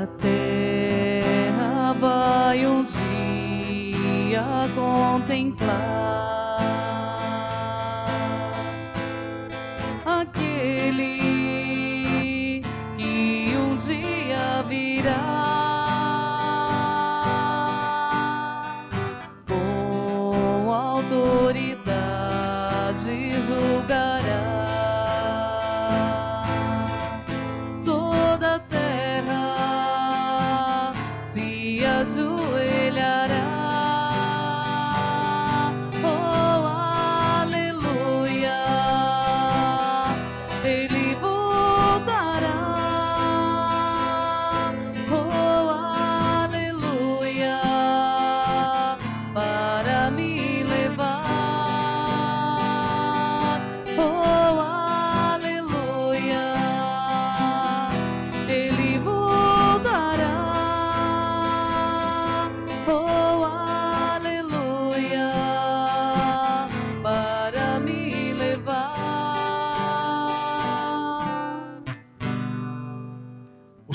A terra vai um dia contemplar aquele que um dia virá.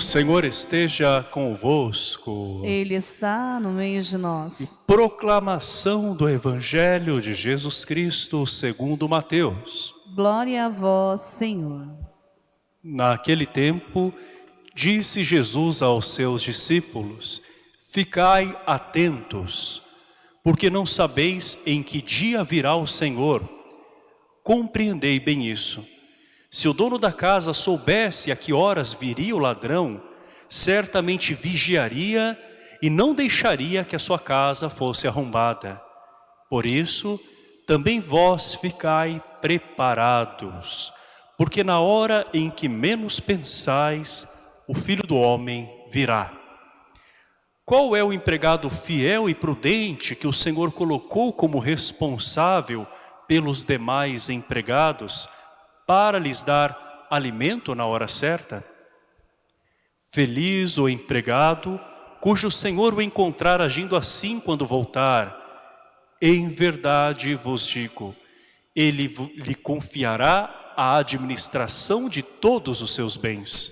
Senhor esteja convosco. Ele está no meio de nós. Proclamação do Evangelho de Jesus Cristo segundo Mateus. Glória a vós, Senhor. Naquele tempo, disse Jesus aos seus discípulos, Ficai atentos, porque não sabeis em que dia virá o Senhor. Compreendei bem isso. Se o dono da casa soubesse a que horas viria o ladrão, certamente vigiaria e não deixaria que a sua casa fosse arrombada. Por isso, também vós ficai preparados, porque na hora em que menos pensais, o Filho do Homem virá. Qual é o empregado fiel e prudente que o Senhor colocou como responsável pelos demais empregados para lhes dar alimento na hora certa? Feliz o empregado cujo Senhor o encontrar agindo assim quando voltar. Em verdade vos digo, ele lhe confiará a administração de todos os seus bens.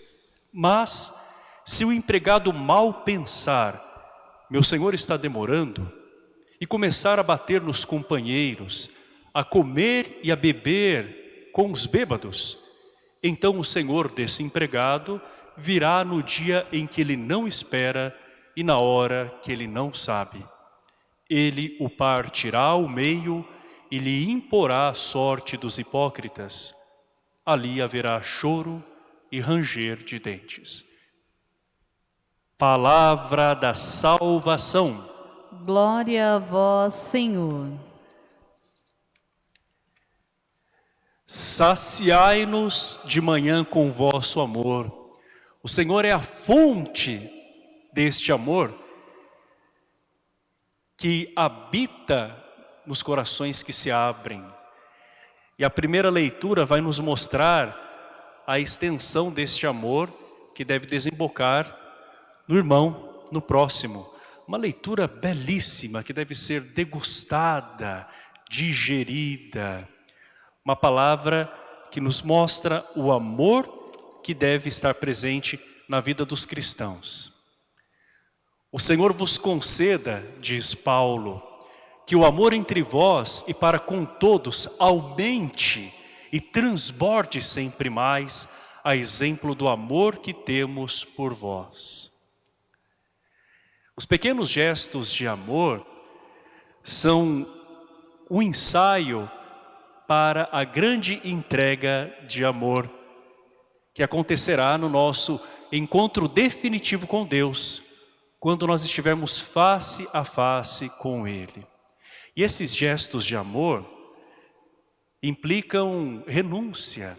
Mas, se o empregado mal pensar, meu senhor está demorando, e começar a bater nos companheiros, a comer e a beber com os bêbados, então o senhor desse empregado virá no dia em que ele não espera e na hora que ele não sabe. Ele o partirá ao meio e lhe imporá a sorte dos hipócritas. Ali haverá choro e ranger de dentes. Palavra da salvação. Glória a vós, Senhor. Saciai-nos de manhã com vosso amor. O Senhor é a fonte deste amor que habita nos corações que se abrem. E a primeira leitura vai nos mostrar a extensão deste amor que deve desembocar no irmão, no próximo. Uma leitura belíssima que deve ser degustada, digerida. Uma palavra que nos mostra o amor que deve estar presente na vida dos cristãos. O Senhor vos conceda, diz Paulo, que o amor entre vós e para com todos aumente e transborde sempre mais a exemplo do amor que temos por vós. Os pequenos gestos de amor são o ensaio para a grande entrega de amor que acontecerá no nosso encontro definitivo com Deus, quando nós estivermos face a face com Ele. E esses gestos de amor implicam renúncia.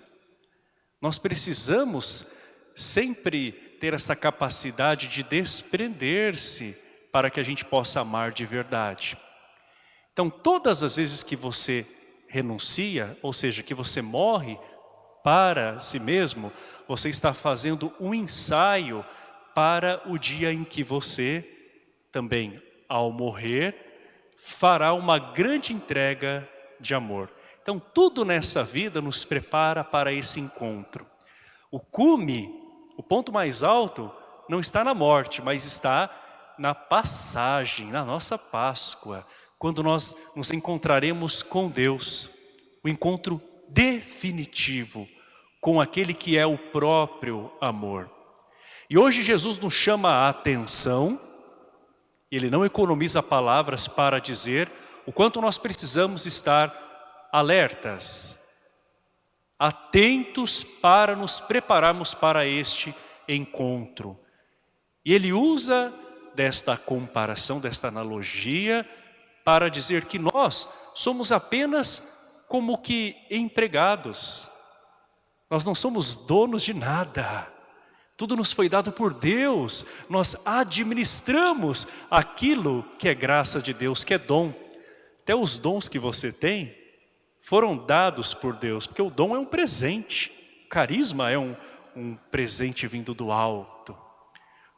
Nós precisamos sempre ter essa capacidade de desprender-se para que a gente possa amar de verdade. Então, todas as vezes que você renuncia, ou seja, que você morre para si mesmo, você está fazendo um ensaio para o dia em que você também, ao morrer, fará uma grande entrega de amor. Então, tudo nessa vida nos prepara para esse encontro. O cume, o ponto mais alto, não está na morte, mas está na passagem, na nossa Páscoa, quando nós nos encontraremos com Deus, o encontro definitivo com aquele que é o próprio amor. E hoje Jesus nos chama a atenção, ele não economiza palavras para dizer o quanto nós precisamos estar alertas, atentos para nos prepararmos para este encontro. E ele usa desta comparação, desta analogia, para dizer que nós somos apenas como que empregados. Nós não somos donos de nada. Tudo nos foi dado por Deus. Nós administramos aquilo que é graça de Deus, que é dom. Até os dons que você tem foram dados por Deus, porque o dom é um presente. O carisma é um, um presente vindo do alto.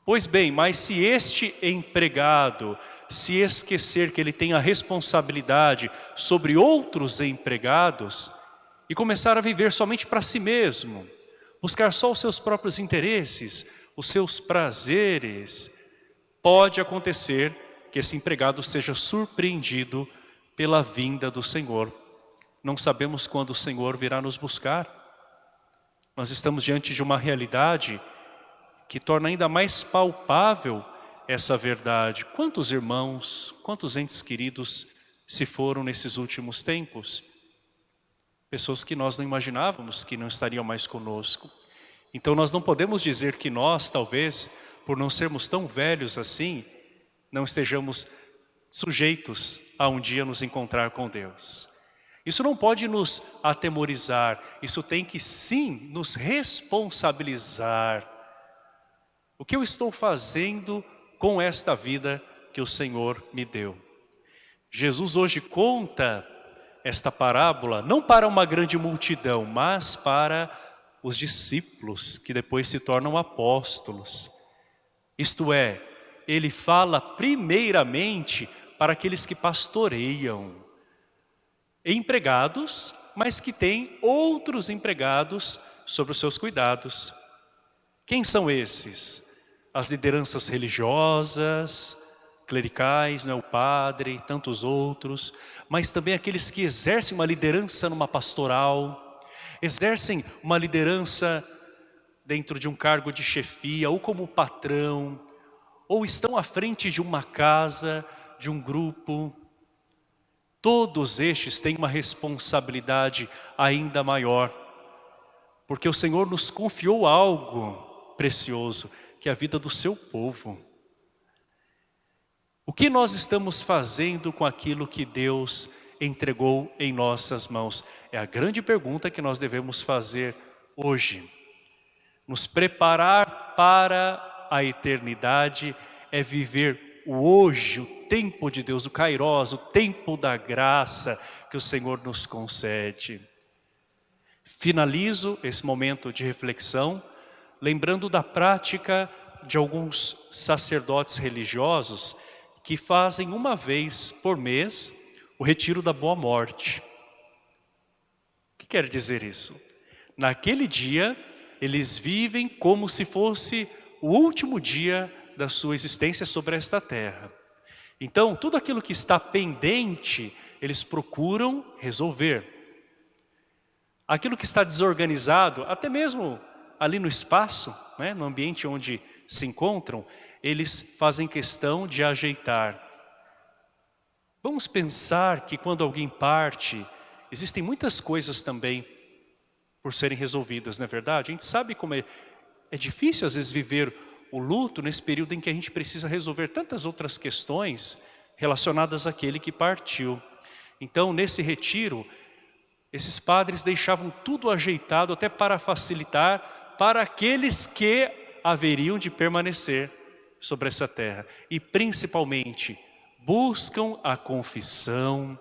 Pois bem, mas se este empregado se esquecer que ele tem a responsabilidade sobre outros empregados e começar a viver somente para si mesmo, buscar só os seus próprios interesses, os seus prazeres, pode acontecer que esse empregado seja surpreendido pela vinda do Senhor. Não sabemos quando o Senhor virá nos buscar. Nós estamos diante de uma realidade que torna ainda mais palpável essa verdade. Quantos irmãos, quantos entes queridos se foram nesses últimos tempos? Pessoas que nós não imaginávamos que não estariam mais conosco. Então nós não podemos dizer que nós, talvez, por não sermos tão velhos assim, não estejamos sujeitos a um dia nos encontrar com Deus. Isso não pode nos atemorizar, isso tem que sim nos responsabilizar o que eu estou fazendo com esta vida que o Senhor me deu? Jesus hoje conta esta parábola não para uma grande multidão, mas para os discípulos que depois se tornam apóstolos. Isto é, ele fala primeiramente para aqueles que pastoreiam, empregados, mas que têm outros empregados sobre os seus cuidados. Quem são esses? as lideranças religiosas, clericais, não é o padre, tantos outros, mas também aqueles que exercem uma liderança numa pastoral, exercem uma liderança dentro de um cargo de chefia, ou como patrão, ou estão à frente de uma casa, de um grupo. Todos estes têm uma responsabilidade ainda maior, porque o Senhor nos confiou algo precioso, que é a vida do seu povo. O que nós estamos fazendo com aquilo que Deus entregou em nossas mãos? É a grande pergunta que nós devemos fazer hoje. Nos preparar para a eternidade é viver o hoje, o tempo de Deus, o Kairos, o tempo da graça que o Senhor nos concede. Finalizo esse momento de reflexão lembrando da prática de alguns sacerdotes religiosos que fazem uma vez por mês o retiro da boa morte. O que quer dizer isso? Naquele dia, eles vivem como se fosse o último dia da sua existência sobre esta terra. Então, tudo aquilo que está pendente, eles procuram resolver. Aquilo que está desorganizado, até mesmo ali no espaço, né, no ambiente onde se encontram, eles fazem questão de ajeitar. Vamos pensar que quando alguém parte, existem muitas coisas também por serem resolvidas, não é verdade? A gente sabe como é, é difícil às vezes viver o luto nesse período em que a gente precisa resolver tantas outras questões relacionadas àquele que partiu. Então, nesse retiro, esses padres deixavam tudo ajeitado até para facilitar para aqueles que haveriam de permanecer sobre essa terra. E principalmente, buscam a confissão,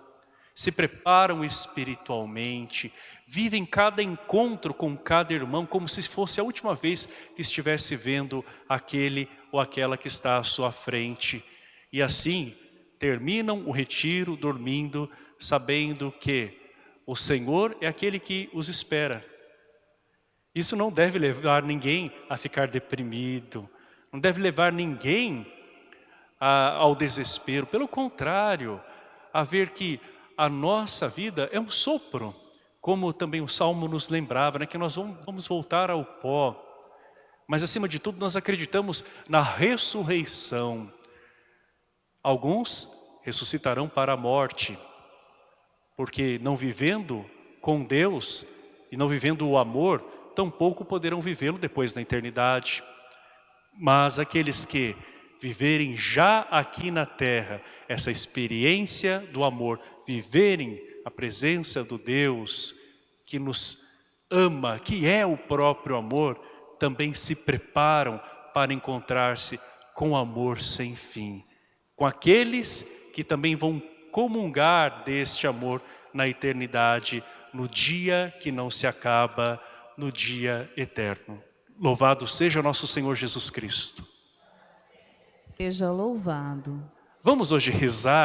se preparam espiritualmente, vivem cada encontro com cada irmão como se fosse a última vez que estivesse vendo aquele ou aquela que está à sua frente. E assim, terminam o retiro dormindo, sabendo que o Senhor é aquele que os espera. Isso não deve levar ninguém a ficar deprimido, não deve levar ninguém a, ao desespero. Pelo contrário, a ver que a nossa vida é um sopro, como também o Salmo nos lembrava, né, que nós vamos voltar ao pó. Mas acima de tudo nós acreditamos na ressurreição. Alguns ressuscitarão para a morte, porque não vivendo com Deus e não vivendo o amor, tampouco poderão vivê-lo depois na eternidade. Mas aqueles que viverem já aqui na terra essa experiência do amor, viverem a presença do Deus que nos ama, que é o próprio amor, também se preparam para encontrar-se com amor sem fim. Com aqueles que também vão comungar deste amor na eternidade, no dia que não se acaba, no dia eterno. Louvado seja nosso Senhor Jesus Cristo. Seja louvado. Vamos hoje rezar